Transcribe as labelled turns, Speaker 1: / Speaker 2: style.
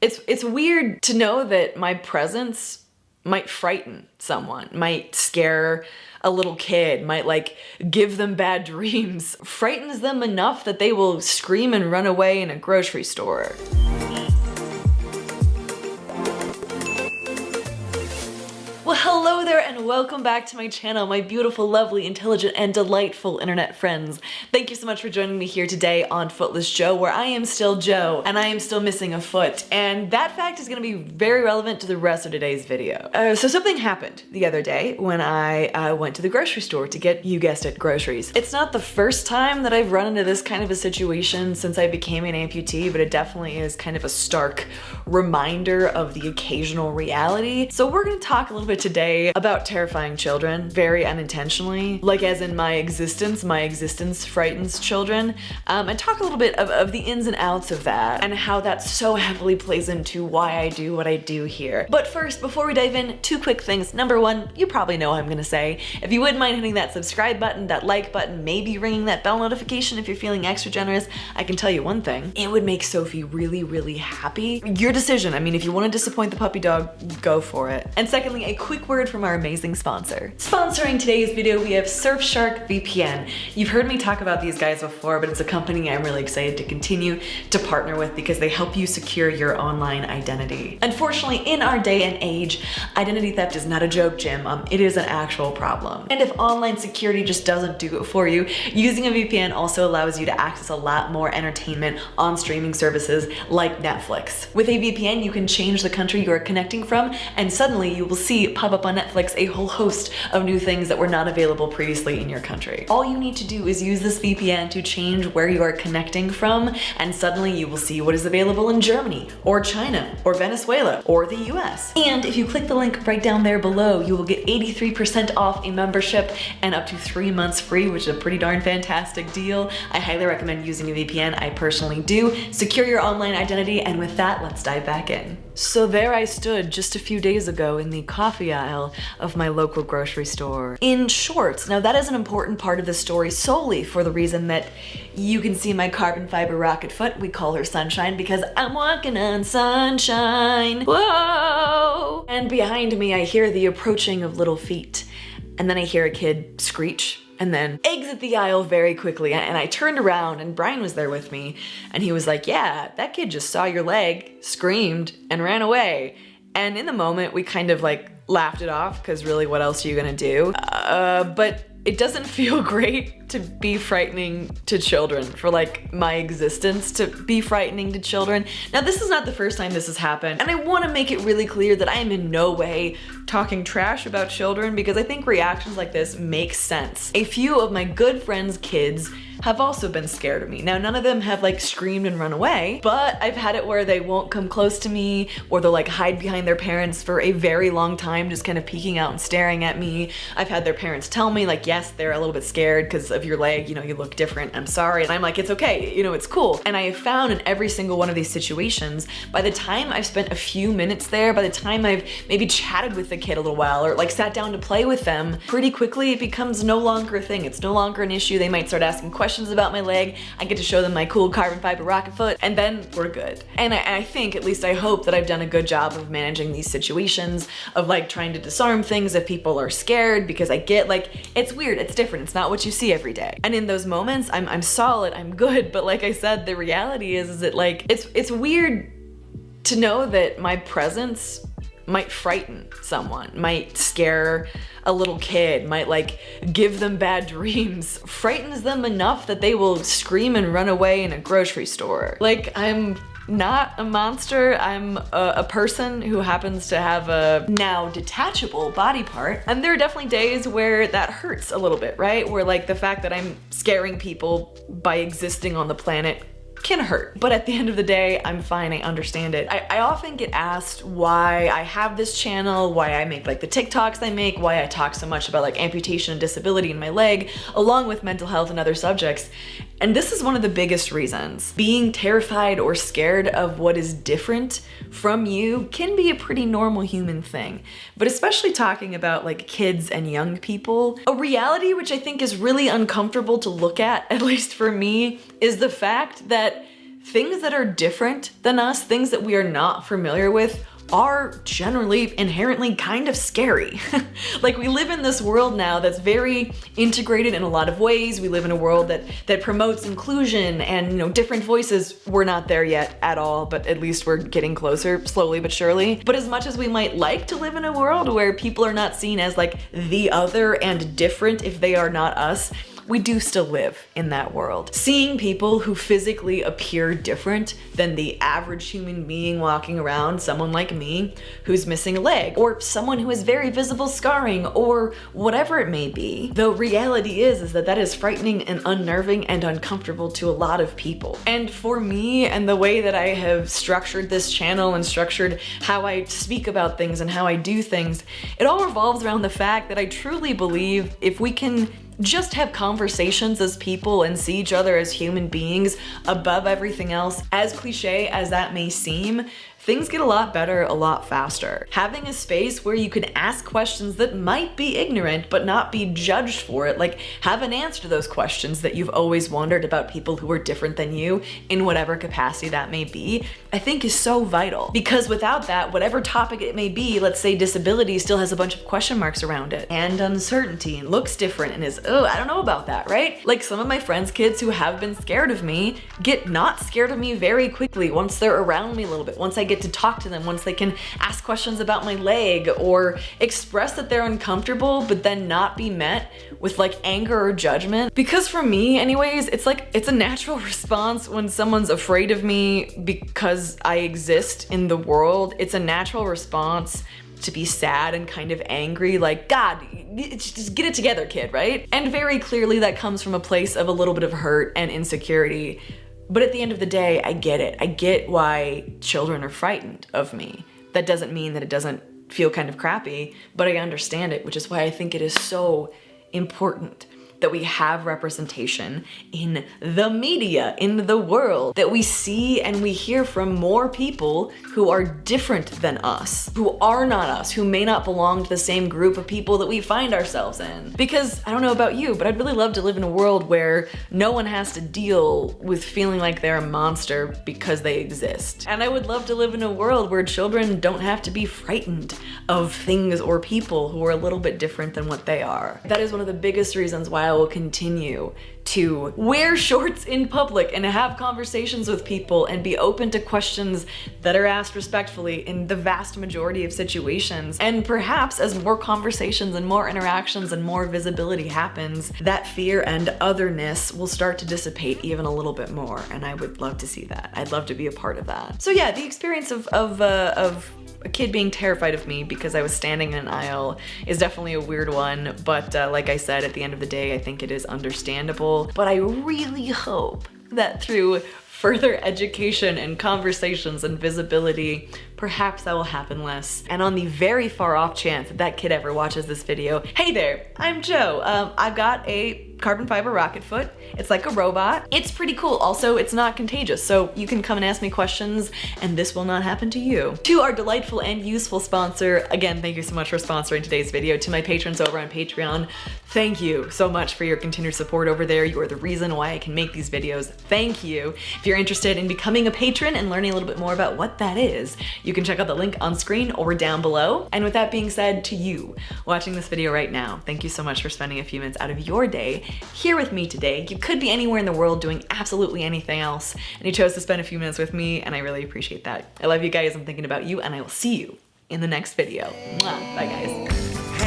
Speaker 1: It's, it's weird to know that my presence might frighten someone, might scare a little kid, might like give them bad dreams, frightens them enough that they will scream and run away in a grocery store. Well, hello and welcome back to my channel, my beautiful, lovely, intelligent, and delightful internet friends. Thank you so much for joining me here today on Footless Joe, where I am still Joe, and I am still missing a foot. And that fact is gonna be very relevant to the rest of today's video. Uh, so something happened the other day when I uh, went to the grocery store to get, you guessed it, groceries. It's not the first time that I've run into this kind of a situation since I became an amputee, but it definitely is kind of a stark reminder of the occasional reality. So we're gonna talk a little bit today about terrifying children, very unintentionally. Like as in my existence, my existence frightens children. Um, and talk a little bit of, of the ins and outs of that and how that so heavily plays into why I do what I do here. But first, before we dive in, two quick things. Number one, you probably know what I'm gonna say. If you wouldn't mind hitting that subscribe button, that like button, maybe ringing that bell notification if you're feeling extra generous, I can tell you one thing, it would make Sophie really, really happy. Your decision. I mean, if you wanna disappoint the puppy dog, go for it. And secondly, a quick word from our amazing sponsor. Sponsoring today's video, we have Surfshark VPN. You've heard me talk about these guys before, but it's a company I'm really excited to continue to partner with because they help you secure your online identity. Unfortunately, in our day and age, identity theft is not a joke, Jim. Um, it is an actual problem. And if online security just doesn't do it for you, using a VPN also allows you to access a lot more entertainment on streaming services like Netflix. With a VPN, you can change the country you are connecting from, and suddenly you will see pop up on Netflix a whole host of new things that were not available previously in your country. All you need to do is use this VPN to change where you are connecting from and suddenly you will see what is available in Germany or China or Venezuela or the US. And if you click the link right down there below, you will get 83% off a membership and up to three months free, which is a pretty darn fantastic deal. I highly recommend using a VPN. I personally do. Secure your online identity and with that, let's dive back in. So there I stood just a few days ago in the coffee aisle of my local grocery store in shorts. Now that is an important part of the story solely for the reason that you can see my carbon fiber rocket foot. We call her Sunshine because I'm walking on sunshine. Whoa! And behind me I hear the approaching of little feet. And then I hear a kid screech and then exit the aisle very quickly. And I turned around and Brian was there with me and he was like, yeah, that kid just saw your leg, screamed and ran away. And in the moment we kind of like laughed it off because really what else are you gonna do? Uh, but it doesn't feel great to be frightening to children, for like my existence to be frightening to children. Now this is not the first time this has happened, and I wanna make it really clear that I am in no way talking trash about children because I think reactions like this make sense. A few of my good friends' kids have also been scared of me. Now, none of them have like screamed and run away, but I've had it where they won't come close to me or they'll like hide behind their parents for a very long time, just kind of peeking out and staring at me. I've had their parents tell me like, yes, they're a little bit scared because of your leg, you know, you look different, I'm sorry. And I'm like, it's okay, you know, it's cool. And I have found in every single one of these situations, by the time I've spent a few minutes there, by the time I've maybe chatted with the kid a little while or like sat down to play with them, pretty quickly it becomes no longer a thing. It's no longer an issue. They might start asking questions about my leg. I get to show them my cool carbon fiber rocket foot and then we're good. And I, I think, at least I hope that I've done a good job of managing these situations of like trying to disarm things if people are scared because I get like, it's weird, it's different, it's not what you see every day. And in those moments, I'm, I'm solid, I'm good, but like I said, the reality is, is that like, it's, it's weird to know that my presence might frighten someone, might scare a little kid, might like give them bad dreams, frightens them enough that they will scream and run away in a grocery store. Like I'm not a monster. I'm a, a, person who happens to have a now detachable body part. And there are definitely days where that hurts a little bit, right? Where like the fact that I'm scaring people by existing on the planet can hurt. But at the end of the day, I'm fine, I understand it. I, I, often get asked why I have this channel, why I make like the TikToks I make, why I talk so much about like amputation and disability in my leg, along with mental health and other subjects. And this is one of the biggest reasons. Being terrified or scared of what is different from you can be a pretty normal human thing. But especially talking about like kids and young people, a reality which I think is really uncomfortable to look at, at least for me, is the fact that things that are different than us, things that we are not familiar with, are generally inherently kind of scary. like we live in this world now that's very integrated in a lot of ways. We live in a world that that promotes inclusion and you know different voices. We're not there yet at all, but at least we're getting closer slowly but surely. But as much as we might like to live in a world where people are not seen as like the other and different if they are not us, we do still live in that world. Seeing people who physically appear different than the average human being walking around, someone like me who's missing a leg, or someone who has very visible scarring, or whatever it may be. The reality is, is that that is frightening and unnerving and uncomfortable to a lot of people. And for me and the way that I have structured this channel and structured how I speak about things and how I do things, it all revolves around the fact that I truly believe if we can just have conversations as people and see each other as human beings above everything else, as cliche as that may seem, things get a lot better a lot faster. Having a space where you can ask questions that might be ignorant but not be judged for it, like have an answer to those questions that you've always wondered about people who are different than you in whatever capacity that may be, I think is so vital. Because without that, whatever topic it may be, let's say disability still has a bunch of question marks around it and uncertainty and looks different and is, oh, I don't know about that, right? Like some of my friends' kids who have been scared of me get not scared of me very quickly once they're around me a little bit, once I get to talk to them, once they can ask questions about my leg or express that they're uncomfortable, but then not be met with like anger or judgment. Because for me anyways, it's like, it's a natural response when someone's afraid of me because I exist in the world. It's a natural response to be sad and kind of angry, like, God, just get it together, kid, right? And very clearly that comes from a place of a little bit of hurt and insecurity but at the end of the day, I get it. I get why children are frightened of me. That doesn't mean that it doesn't feel kind of crappy, but I understand it, which is why I think it is so important that we have representation in the media, in the world, that we see and we hear from more people who are different than us, who are not us, who may not belong to the same group of people that we find ourselves in. Because I don't know about you, but I'd really love to live in a world where no one has to deal with feeling like they're a monster because they exist. And I would love to live in a world where children don't have to be frightened of things or people who are a little bit different than what they are. That is one of the biggest reasons why I will continue to wear shorts in public and have conversations with people and be open to questions that are asked respectfully in the vast majority of situations. And perhaps as more conversations and more interactions and more visibility happens, that fear and otherness will start to dissipate even a little bit more. And I would love to see that. I'd love to be a part of that. So yeah, the experience of, of, uh, of a kid being terrified of me because I was standing in an aisle is definitely a weird one, but uh, like I said, at the end of the day, I think it is understandable. But I really hope that through further education and conversations and visibility, perhaps that will happen less. And on the very far off chance that that kid ever watches this video, hey there, I'm Joe. Um, I've got a carbon fiber rocket foot. It's like a robot. It's pretty cool. Also, it's not contagious, so you can come and ask me questions and this will not happen to you. To our delightful and useful sponsor, again, thank you so much for sponsoring today's video. To my patrons over on Patreon, thank you so much for your continued support over there. You are the reason why I can make these videos. Thank you. If you're interested in becoming a patron and learning a little bit more about what that is, you can check out the link on screen or down below. And with that being said, to you watching this video right now, thank you so much for spending a few minutes out of your day here with me today. You could be anywhere in the world doing absolutely anything else, and you chose to spend a few minutes with me, and I really appreciate that. I love you guys, I'm thinking about you, and I will see you in the next video. Mwah. Bye guys.